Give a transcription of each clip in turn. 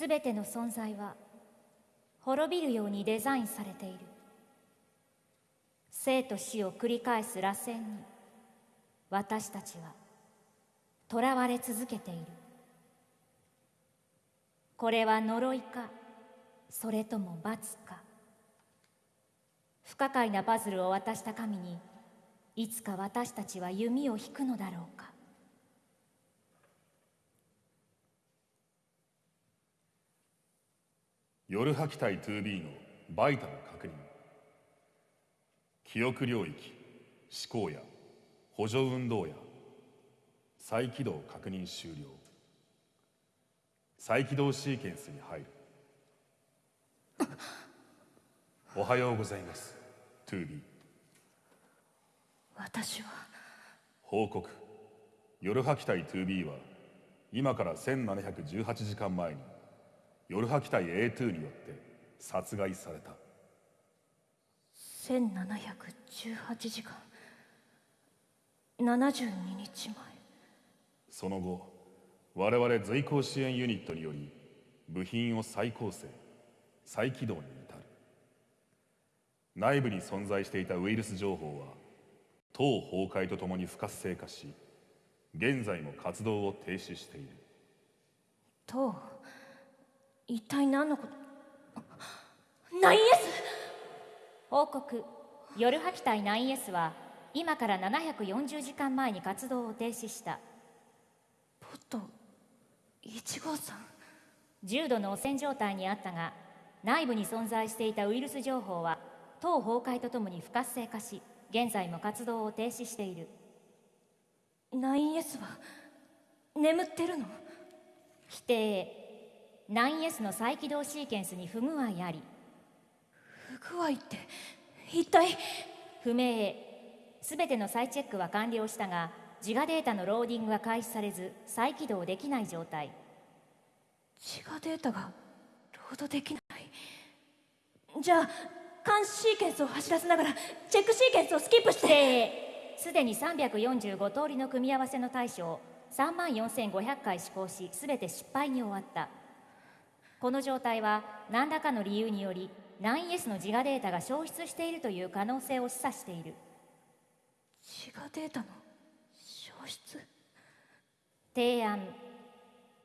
すべての存在は滅びるようにデザインされている。生と死を繰り返す螺旋に私たちは囚われ続けている。これは呪いかそれとも罰か。不可解なパズルを渡した神にいつか私たちは弓を引くのだろうか。夜吐き体 2B のバイタル確認。記憶領域思考や補助運動や再起動確認終了。再起動シーケンスに入る。おはようございます 2B 私は。報告。夜吐き体 2B は今から1718時間前に夜吐き体 A2 によって殺害された。1718時間。72日前。その後我々随行支援ユニットにより部品を再構成再起動に至る。内部に存在していたウイルス情報は党崩壊とともに不活性化し現在も活動を停止している。党一体何のこと？ナイン S 報告夜吐き体 9S は今から740時間前に活動を停止した。ポット1号さん。重度の汚染状態にあったが内部に存在していたウイルス情報は党崩壊とともに不活性化し現在も活動を停止している。9S は眠ってるの？否定 9S の再起動シーケンスに不具合あり。不具合って一体？不明すべての再チェックは完了したが自我データのローディングが開始されず再起動できない状態。自我データがロードできない？じゃあ監視シーケンスを走らせながらチェックシーケンスをスキップして。すでに345通りの組み合わせの対処を3万4500回試行し全て失敗に終わったこの状態は何らかの理由により 9S の自我データが消失しているという可能性を示唆している。自我データの？消失？提案。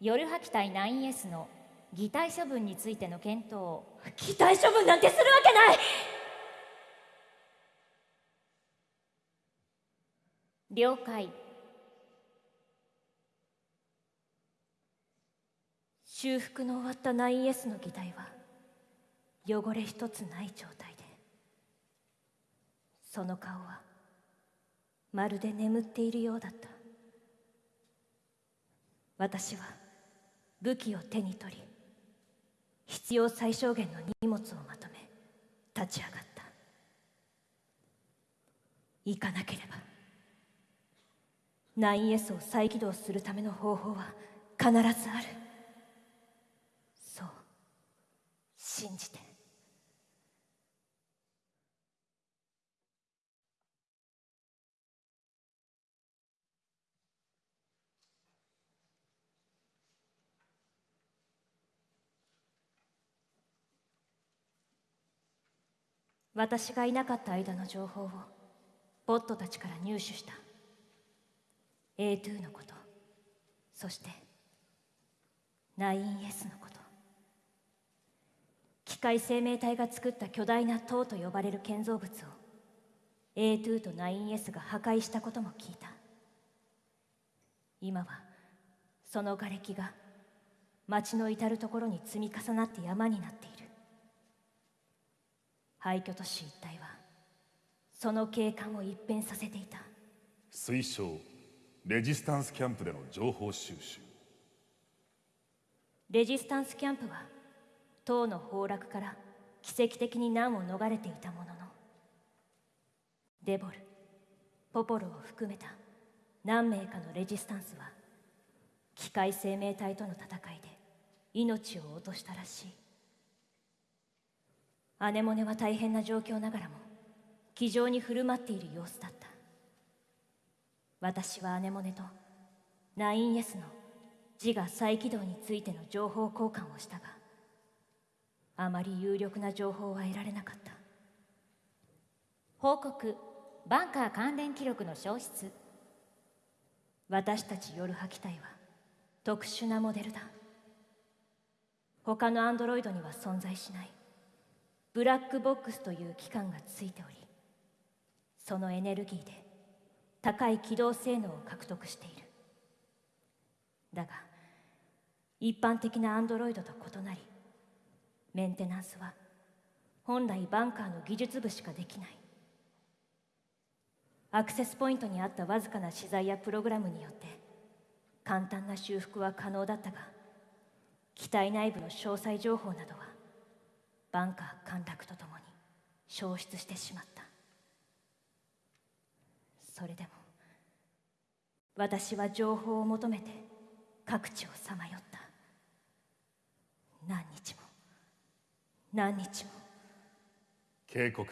夜吐き体 9S の擬態処分についての検討擬態処分なんてするわけない！了解修復の終わった 9S の擬態は汚れ一つない状態でその顔はまるで眠っているようだった。私は武器を手に取り必要最小限の荷物をまとめ立ち上がった。行かなければ 9S を再起動するための方法は必ずあるそう信じて。私がいなかった間の情報をボットたちから入手した。A2 のこと。そして 9S のこと。械生命体が作った巨大な塔と呼ばれる建造物を A2 と 9S が破壊したことも聞いた。今はその瓦礫が町の至る所に積み重なって山になっている。廃墟都市一帯はその景観を一変させていた。推奨レジスタンスキャンプでの情報収集。レジスタンスキャンプは塔の崩落から奇跡的に難を逃れていたもののデボルポポロを含めた何名かのレジスタンスは機械生命体との戦いで命を落としたらしい。アネモネは大変な状況ながらも気丈に振る舞っている様子だった。私はアネモネと 9S の自我再起動についての情報交換をしたがあまり有力な情報は得られなかった。報告バンカー関連記録の消失。私たち夜波機体は特殊なモデルだ。他のアンドロイドには存在しない。ブラックボックスという機関がついておりそのエネルギーで高い機動性能を獲得している。だが一般的なアンドロイドと異なりメンテナンスは本来バンカーの技術部しかできない。アクセスポイントにあったわずかな資材やプログラムによって簡単な修復は可能だったが機体内部の詳細情報などはバンカー陥落とともに消失してしまった。それでも私は情報を求めて各地をさまよった。何日も。何日も。警告。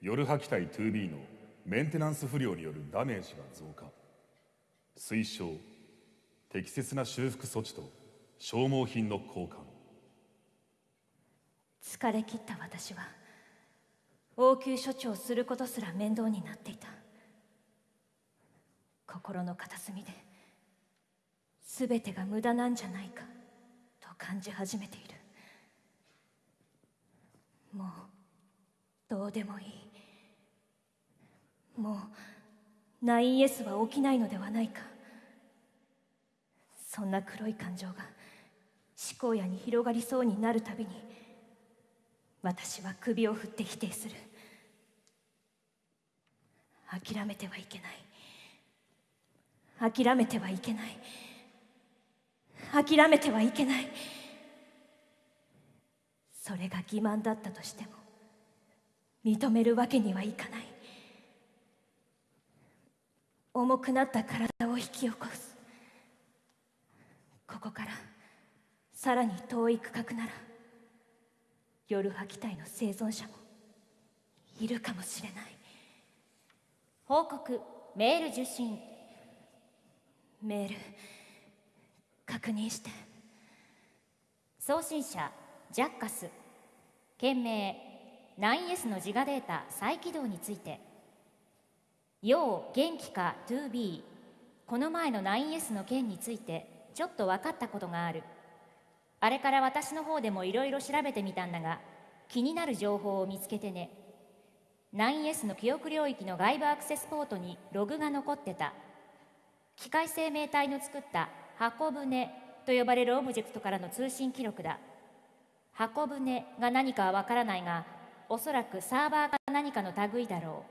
夜波機体 2B のメンテナンス不良によるダメージが増加。推奨。適切な修復措置と消耗品の交換。疲れ切った私は応急処置をすることすら面倒になっていた。心の片隅で全てが無駄なんじゃないかと感じ始めているもうどうでもいい。もう 9S は起きないのではないか。そんな黒い感情が思考野に広がりそうになるたびに私は首を振って否定する。諦めてはいけない。諦めてはいけない。諦めてはいけない。それが欺瞞だったとしても認めるわけにはいかない。重くなった体を引き起こす。ここからさらに遠い区画なら夜波機体の生存者もいるかもしれない。報告メール受信。メール確認して。送信者ジャッカス。件名 9S の自我データ再起動について。要元気か 2B この前の 9S の件についてちょっと分かったことがある。あれから私の方でもいろいろ調べてみたんだが気になる情報を見つけてね。9S の記憶領域の外部アクセスポートにログが残ってた。機械生命体の作った箱舟と呼ばれるオブジェクトからの通信記録だ。箱舟が何かはわからないがおそらくサーバーか何かの類だろ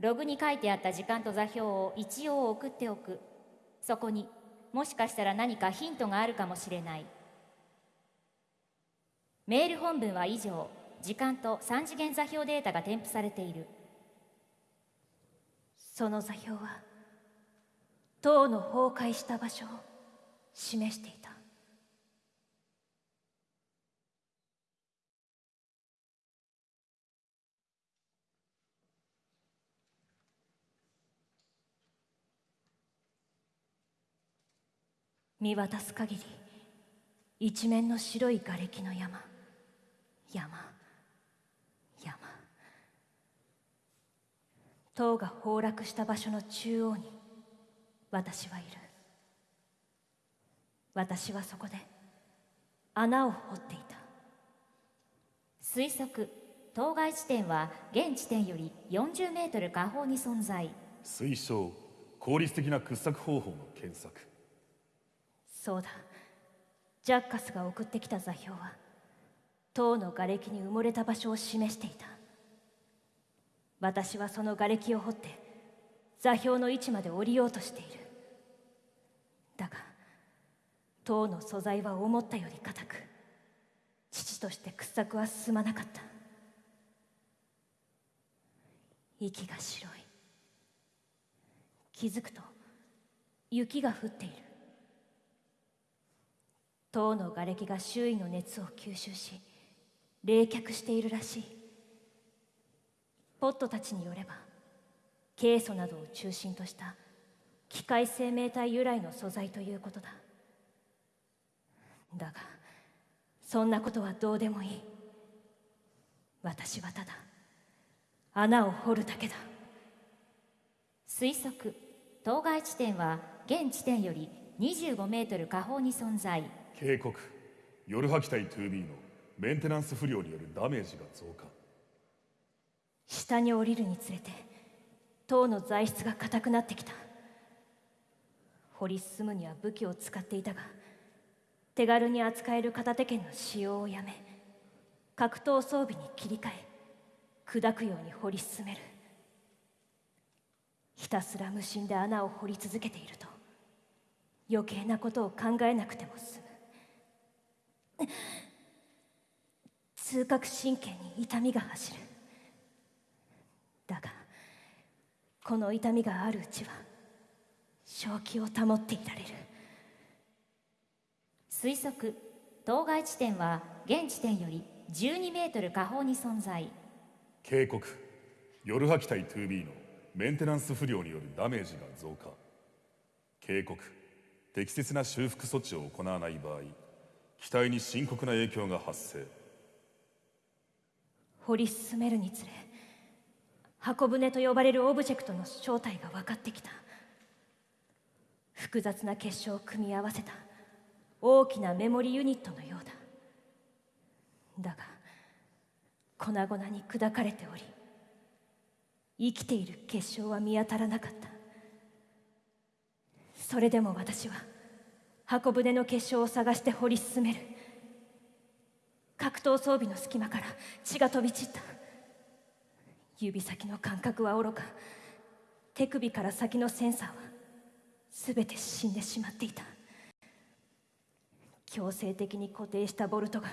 う。ログに書いてあった時間と座標を一応送っておく。そこにもしかしたら何かヒントがあるかもしれない。メール本文は以上。時間と3次元座標データが添付されている。その座標は塔の崩壊した場所を示していた。見渡す限り一面の白い瓦礫の山。山。山。塔が崩落した場所の中央に私はいる。私はそこで穴を掘っていた。推測当該地点は現地点より40メートル下方に存在。推奨効率的な掘削方法の検索。そうだ。ジャッカスが送ってきた座標は塔の瓦礫に埋もれた場所を示していた。私はその瓦礫を掘って座標の位置まで降りようとしている。だが塔の素材は思ったより硬く父として掘削は進まなかった。息が白い。気づくと雪が降っている。塔の瓦礫が周囲の熱を吸収し冷却しているらしい。ポットたちによればケイ素などを中心とした機械生命体由来の素材ということだ。だがそんなことはどうでもいい。私はただ穴を掘るだけだ。推測当該地点は現地点より25メートル下方に存在。警告。夜吐き隊 2B のメンテナンス不良によるダメージが増加。下に降りるにつれて塔の材質が硬くなってきた。掘り進むには武器を使っていたが手軽に扱える片手剣の使用をやめ格闘装備に切り替え砕くように掘り進める。ひたすら無心で穴を掘り続けていると余計なことを考えなくても済む。痛覚神経に痛みが走る。だがこの痛みがあるうちは正気を保っていられる。推測当該地点は現地点より12メートル下方に存在。警告夜吐き隊 2B のメンテナンス不良によるダメージが増加。警告適切な修復措置を行わない場合機体に深刻な影響が発生。掘り進めるにつれ箱舟と呼ばれるオブジェクトの正体が分かってきた。複雑な結晶を組み合わせた大きなメモリユニットのようだ。だが粉々に砕かれており生きている結晶は見当たらなかった。それでも私は箱舟の結晶を探して掘り進める。格闘装備の隙間から血が飛び散った。指先の感覚はおろか。手首から先のセンサーは全て死んでしまっていた。強制的に固定したボルトが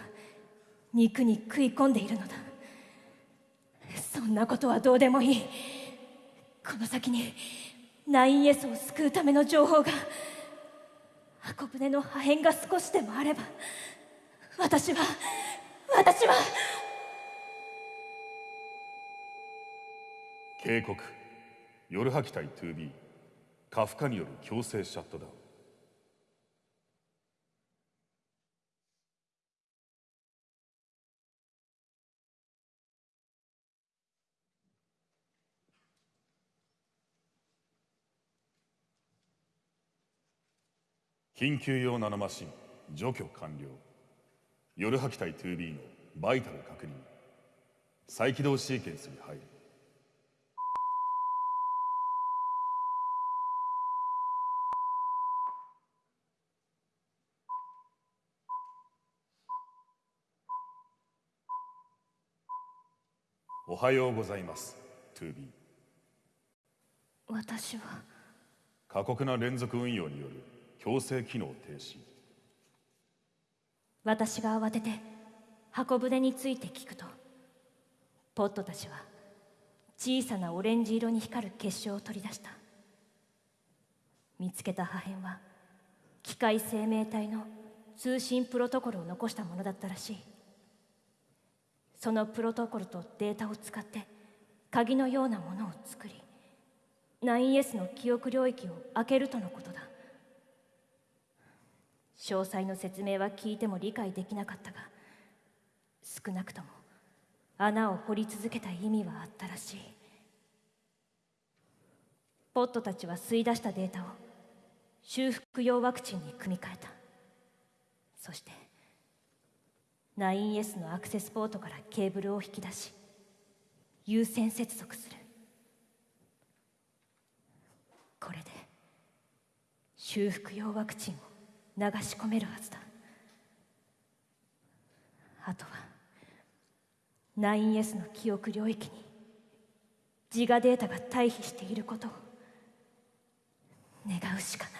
肉に食い込んでいるのだ。そんなことはどうでもいい。この先に 9S を救うための情報が箱舟の破片が少しでもあれば私は私は。警告。夜吐き隊 2B カフカによる強制シャットダウン。緊急用ナノマシン除去完了。夜吐き隊 2B のバイタル確認。再起動シーケンスに入る。おはようございます 2B 私は。過酷な連続運用による強制機能停止。私が慌てて箱舟について聞くとポットたちは小さなオレンジ色に光る結晶を取り出した。見つけた破片は機械生命体の通信プロトコルを残したものだったらしい。そのプロトコルとデータを使って鍵のようなものを作り 9S の記憶領域を開けるとのことだ。詳細の説明は聞いても理解できなかったが少なくとも穴を掘り続けた意味はあったらしい。ポットたちは吸い出したデータを修復用ワクチンに組み換えた。そして 9S のアクセスポートからケーブルを引き出し優先接続する。これで修復用ワクチンを流し込めるはずだ。あとは 9S の記憶領域に自我データが退避していることを願うしかない。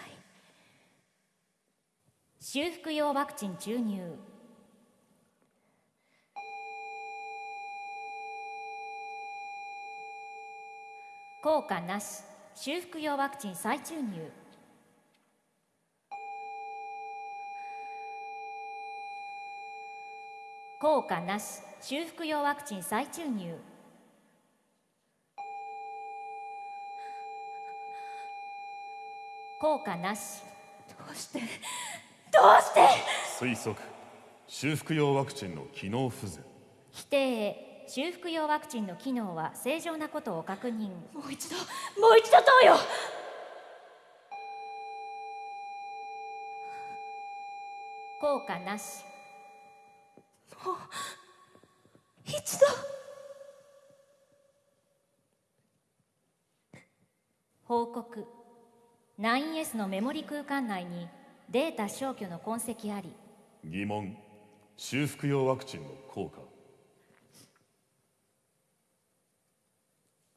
修復用ワクチン注入。効果なし。修復用ワクチン再注入。効果なし修復用ワクチン再注入。効果なし。どうして？どうして？推測修復用ワクチンの機能不全。否定修復用ワクチンの機能は正常なことを確認。もう一度もう一度投与効果なし一度。報告。9S のメモリ空間内にデータ消去の痕跡あり。疑問。修復用ワクチンの効果。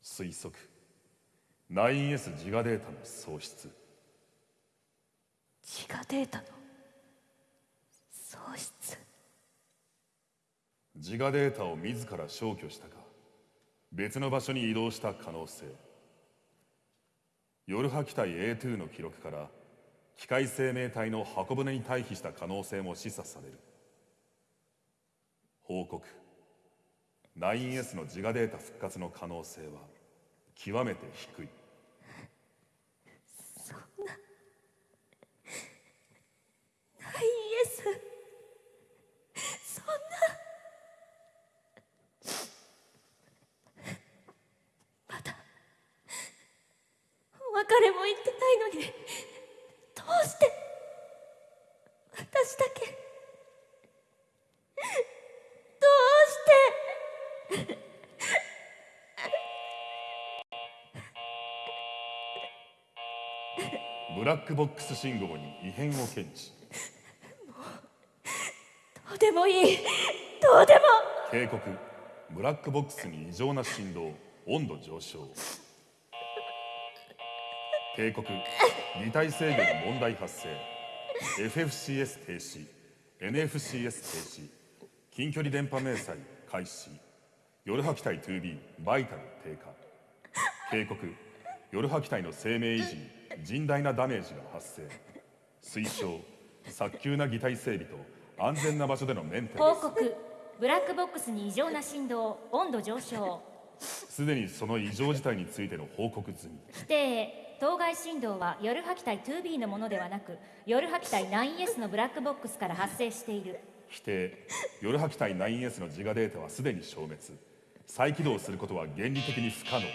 推測。9S 自我データの喪失。自我データの喪失？自我データを自ら消去したか別の場所に移動した可能性。ヨルハ機体 A2 の記録から機械生命体の箱舟に退避した可能性も示唆される。報告。9S の自我データ復活の可能性は極めて低いナイエスそんなまだお別れも言ってないのにどうして私だけどうしてブラックボックス信号に異変を検知。どうでもいい。どうでも。警告。ブラックボックスに異常な振動温度上昇。警告。擬態制御に問題発生。FFCS 停止。NFCS 停止。近距離電波明細開始。ヨルハ機体 2B バイタル低下。警告。ヨルハ機体の生命維持。に甚大なダメージが発生。推奨早急な擬態整備と安全な場所でのメンテナンス。報告。ブラックボックスに異常な振動温度上昇。すでにその異常事態についての報告済み。否定当該振動はヨルハ機体 2B のものではなくヨルハ機体 9S のブラックボックスから発生している。否定ヨルハ機体 9S の自我データはすでに消滅。再起動することは原理的に不可能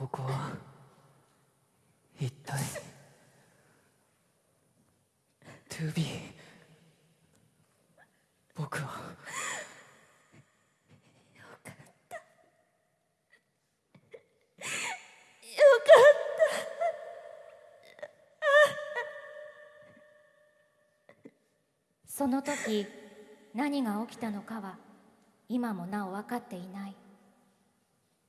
ここは一体 2B 僕は。その時何が起きたのかは今もなお分かっていない。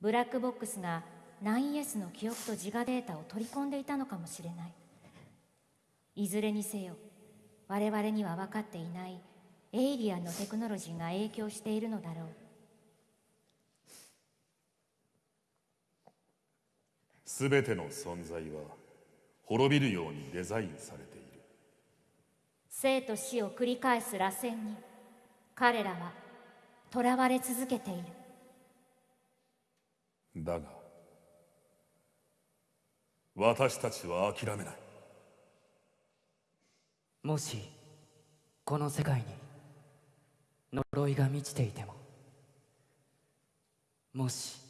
ブラックボックスが 9S の記憶と自我データを取り込んでいたのかもしれない。いずれにせよ我々には分かっていないエイリアンのテクノロジーが影響しているのだろう。全ての存在は滅びるようにデザインされている。生と死を繰り返す螺旋に彼らは囚われ続けている。だが私たちは諦めない。もしこの世界に呪いが満ちていてももし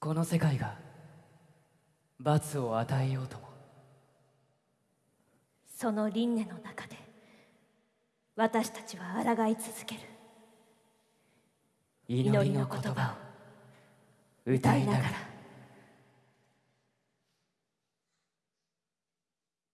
この世界が罰を与えようともその輪廻の中で私たちは抗い続ける。祈りの言葉を歌いながら